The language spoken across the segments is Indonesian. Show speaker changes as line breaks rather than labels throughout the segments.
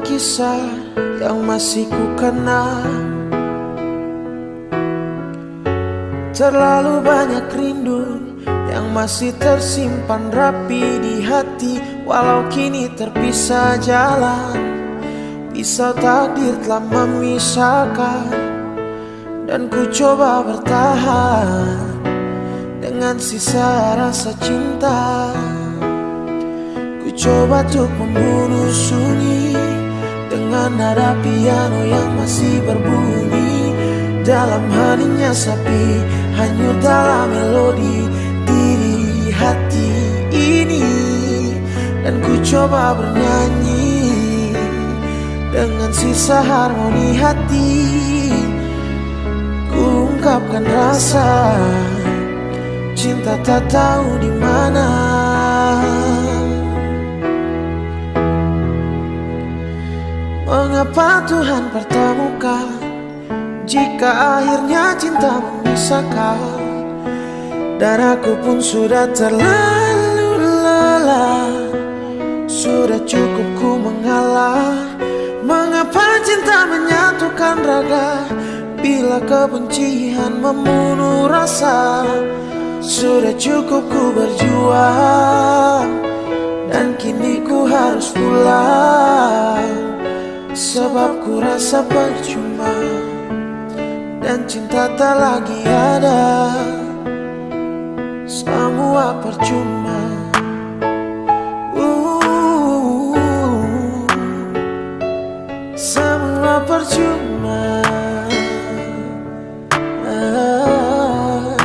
kisah yang masih ku kenang Terlalu banyak rindu yang masih tersimpan rapi di hati Walau kini terpisah jalan. Pisau takdir telah memisahkan Dan ku coba bertahan Dengan sisa rasa cinta coba untuk membunuh sunyi Dengan nada piano yang masih berbunyi. Dalam hatinya sapi Hanyut dalam melodi Diri hati ini. Dan ku coba bernyanyi Dengan sisa harmoni hati. Ku ungkapkan rasa Cinta tak tahu di mana Mengapa Tuhan pertemukan Jika akhirnya cinta memisahkan Dan aku pun sudah terlalu lelah. Sudah cukup ku mengalah. Mengapa cinta menyatukan raga? Bila kebencian membunuh rasa Sudah cukup ku berjuang. Dan kini ku harus pulang Sebab ku rasa percuma Dan cinta tak lagi ada Semua percuma uh, percuma ah.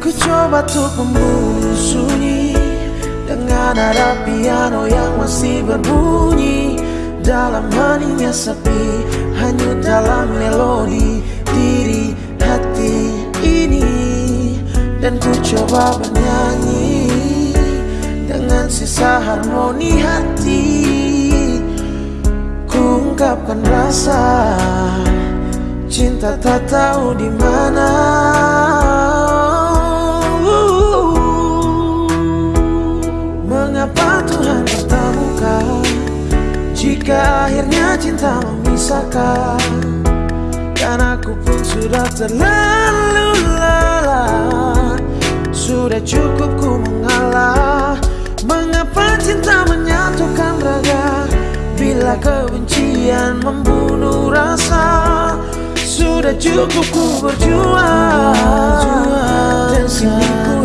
Ku coba untuk membunuh sunyi Nada piano yang masih berbunyi Dalam hatinya sepi Hanyut dalam melodi Diri hati ini. Dan ku coba bernyanyi Dengan sisa harmoni hati. Ku ungkapkan rasa Cinta tak tahu di mana Jika akhirnya cinta memisahkan Dan aku pun sudah terlalu lelah. Sudah cukup ku mengalah Mengapa cinta menyatukan raga? Bila kebencian membunuh rasa Sudah cukup ku berjuang. Dan kini ku